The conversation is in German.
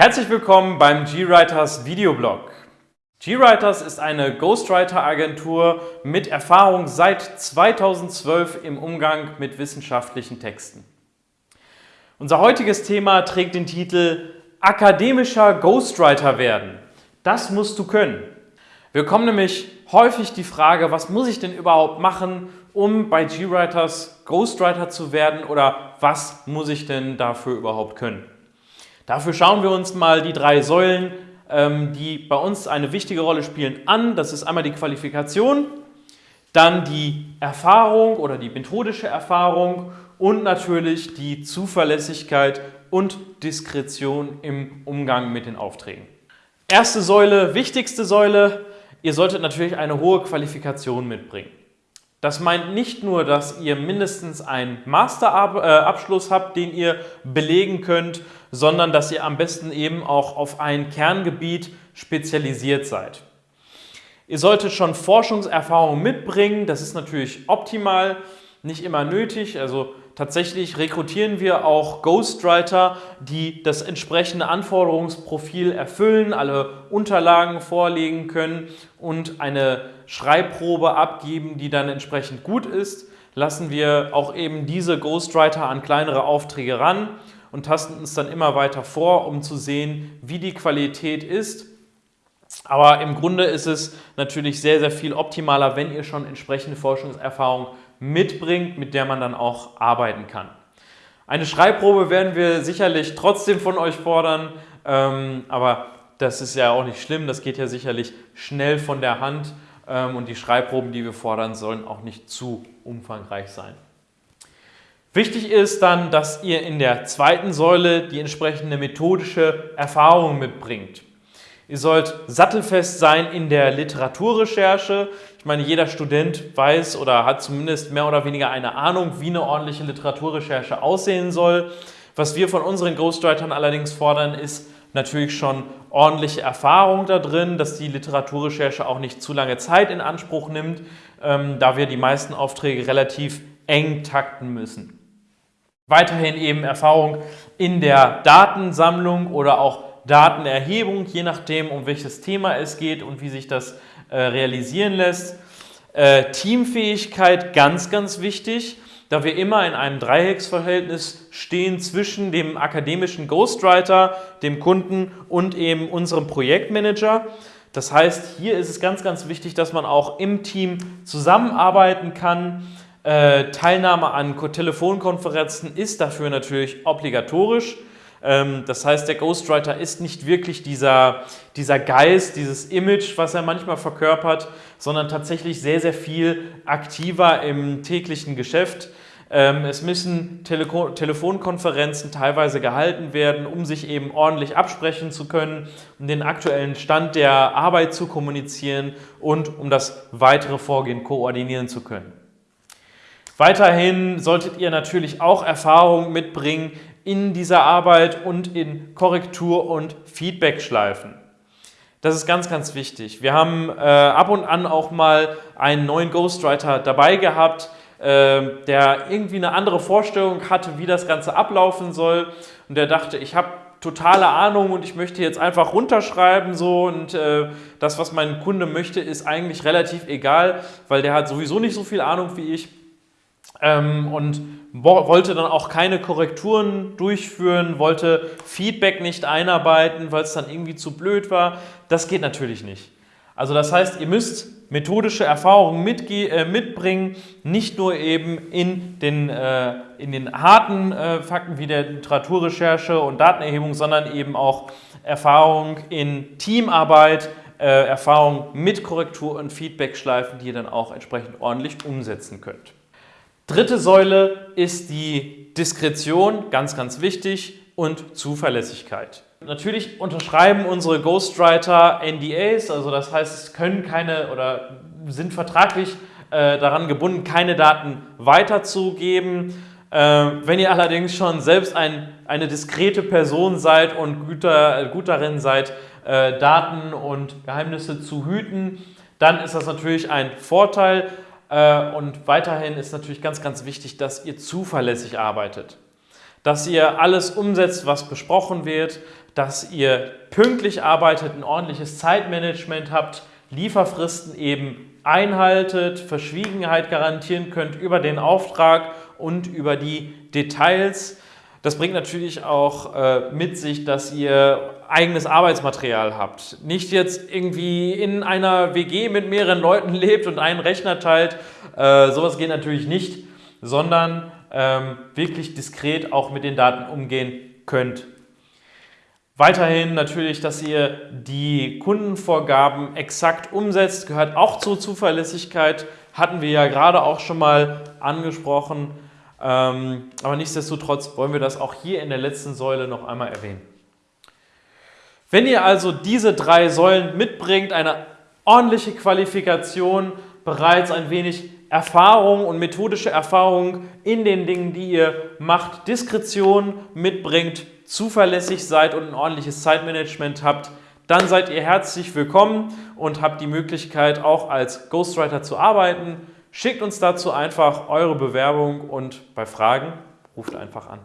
Herzlich willkommen beim GWriters Videoblog. GWriters ist eine Ghostwriter-Agentur mit Erfahrung seit 2012 im Umgang mit wissenschaftlichen Texten. Unser heutiges Thema trägt den Titel Akademischer Ghostwriter werden. Das musst du können. Wir bekommen nämlich häufig die Frage, was muss ich denn überhaupt machen, um bei GWriters Ghostwriter zu werden oder was muss ich denn dafür überhaupt können? Dafür schauen wir uns mal die drei Säulen, ähm, die bei uns eine wichtige Rolle spielen, an. Das ist einmal die Qualifikation, dann die Erfahrung oder die methodische Erfahrung und natürlich die Zuverlässigkeit und Diskretion im Umgang mit den Aufträgen. Erste Säule, wichtigste Säule, ihr solltet natürlich eine hohe Qualifikation mitbringen. Das meint nicht nur, dass ihr mindestens einen Masterabschluss habt, den ihr belegen könnt, sondern dass ihr am besten eben auch auf ein Kerngebiet spezialisiert seid. Ihr solltet schon Forschungserfahrung mitbringen, das ist natürlich optimal, nicht immer nötig. Also tatsächlich rekrutieren wir auch Ghostwriter, die das entsprechende Anforderungsprofil erfüllen, alle Unterlagen vorlegen können und eine Schreibprobe abgeben, die dann entsprechend gut ist. Lassen wir auch eben diese Ghostwriter an kleinere Aufträge ran und tasten uns dann immer weiter vor, um zu sehen, wie die Qualität ist. Aber im Grunde ist es natürlich sehr, sehr viel optimaler, wenn ihr schon entsprechende Forschungserfahrung mitbringt, mit der man dann auch arbeiten kann. Eine Schreibprobe werden wir sicherlich trotzdem von euch fordern, ähm, aber das ist ja auch nicht schlimm, das geht ja sicherlich schnell von der Hand ähm, und die Schreibproben, die wir fordern, sollen auch nicht zu umfangreich sein. Wichtig ist dann, dass ihr in der zweiten Säule die entsprechende methodische Erfahrung mitbringt. Ihr sollt sattelfest sein in der Literaturrecherche. Ich meine, jeder Student weiß oder hat zumindest mehr oder weniger eine Ahnung, wie eine ordentliche Literaturrecherche aussehen soll. Was wir von unseren Ghostwritern allerdings fordern, ist natürlich schon ordentliche Erfahrung da drin, dass die Literaturrecherche auch nicht zu lange Zeit in Anspruch nimmt, ähm, da wir die meisten Aufträge relativ eng takten müssen. Weiterhin eben Erfahrung in der Datensammlung oder auch Datenerhebung, je nachdem, um welches Thema es geht und wie sich das äh, realisieren lässt. Äh, Teamfähigkeit, ganz, ganz wichtig, da wir immer in einem Dreiecksverhältnis stehen zwischen dem akademischen Ghostwriter, dem Kunden und eben unserem Projektmanager. Das heißt, hier ist es ganz, ganz wichtig, dass man auch im Team zusammenarbeiten kann, äh, Teilnahme an Telefonkonferenzen ist dafür natürlich obligatorisch. Ähm, das heißt, der Ghostwriter ist nicht wirklich dieser, dieser Geist, dieses Image, was er manchmal verkörpert, sondern tatsächlich sehr, sehr viel aktiver im täglichen Geschäft. Ähm, es müssen Tele Telefonkonferenzen teilweise gehalten werden, um sich eben ordentlich absprechen zu können, um den aktuellen Stand der Arbeit zu kommunizieren und um das weitere Vorgehen koordinieren zu können. Weiterhin solltet ihr natürlich auch Erfahrung mitbringen in dieser Arbeit und in Korrektur- und Feedback-Schleifen. Das ist ganz, ganz wichtig. Wir haben äh, ab und an auch mal einen neuen Ghostwriter dabei gehabt, äh, der irgendwie eine andere Vorstellung hatte, wie das Ganze ablaufen soll. Und der dachte, ich habe totale Ahnung und ich möchte jetzt einfach runterschreiben so und äh, das, was mein Kunde möchte, ist eigentlich relativ egal, weil der hat sowieso nicht so viel Ahnung wie ich ähm, und wollte dann auch keine Korrekturen durchführen, wollte Feedback nicht einarbeiten, weil es dann irgendwie zu blöd war. Das geht natürlich nicht. Also das heißt, ihr müsst methodische Erfahrungen äh, mitbringen, nicht nur eben in den, äh, in den harten äh, Fakten wie der Literaturrecherche und Datenerhebung, sondern eben auch Erfahrung in Teamarbeit, äh, Erfahrung mit Korrektur- und Feedbackschleifen, die ihr dann auch entsprechend ordentlich umsetzen könnt. Dritte Säule ist die Diskretion, ganz, ganz wichtig, und Zuverlässigkeit. Natürlich unterschreiben unsere Ghostwriter NDAs, also das heißt, es können keine oder sind vertraglich äh, daran gebunden, keine Daten weiterzugeben. Äh, wenn ihr allerdings schon selbst ein, eine diskrete Person seid und guter, gut darin seid, äh, Daten und Geheimnisse zu hüten, dann ist das natürlich ein Vorteil. Äh, und weiterhin ist natürlich ganz, ganz wichtig, dass ihr zuverlässig arbeitet. dass ihr alles umsetzt, was besprochen wird, dass ihr pünktlich arbeitet, ein ordentliches Zeitmanagement habt, Lieferfristen eben einhaltet, Verschwiegenheit garantieren könnt über den Auftrag und über die Details. Das bringt natürlich auch äh, mit sich, dass ihr eigenes Arbeitsmaterial habt. Nicht jetzt irgendwie in einer WG mit mehreren Leuten lebt und einen Rechner teilt. Äh, sowas geht natürlich nicht, sondern ähm, wirklich diskret auch mit den Daten umgehen könnt. Weiterhin natürlich, dass ihr die Kundenvorgaben exakt umsetzt, gehört auch zur Zuverlässigkeit, hatten wir ja gerade auch schon mal angesprochen. Ähm, aber nichtsdestotrotz wollen wir das auch hier in der letzten Säule noch einmal erwähnen. Wenn ihr also diese drei Säulen mitbringt, eine ordentliche Qualifikation, bereits ein wenig Erfahrung und methodische Erfahrung in den Dingen, die ihr macht, Diskretion mitbringt, zuverlässig seid und ein ordentliches Zeitmanagement habt, dann seid ihr herzlich willkommen und habt die Möglichkeit auch als Ghostwriter zu arbeiten. Schickt uns dazu einfach eure Bewerbung und bei Fragen ruft einfach an.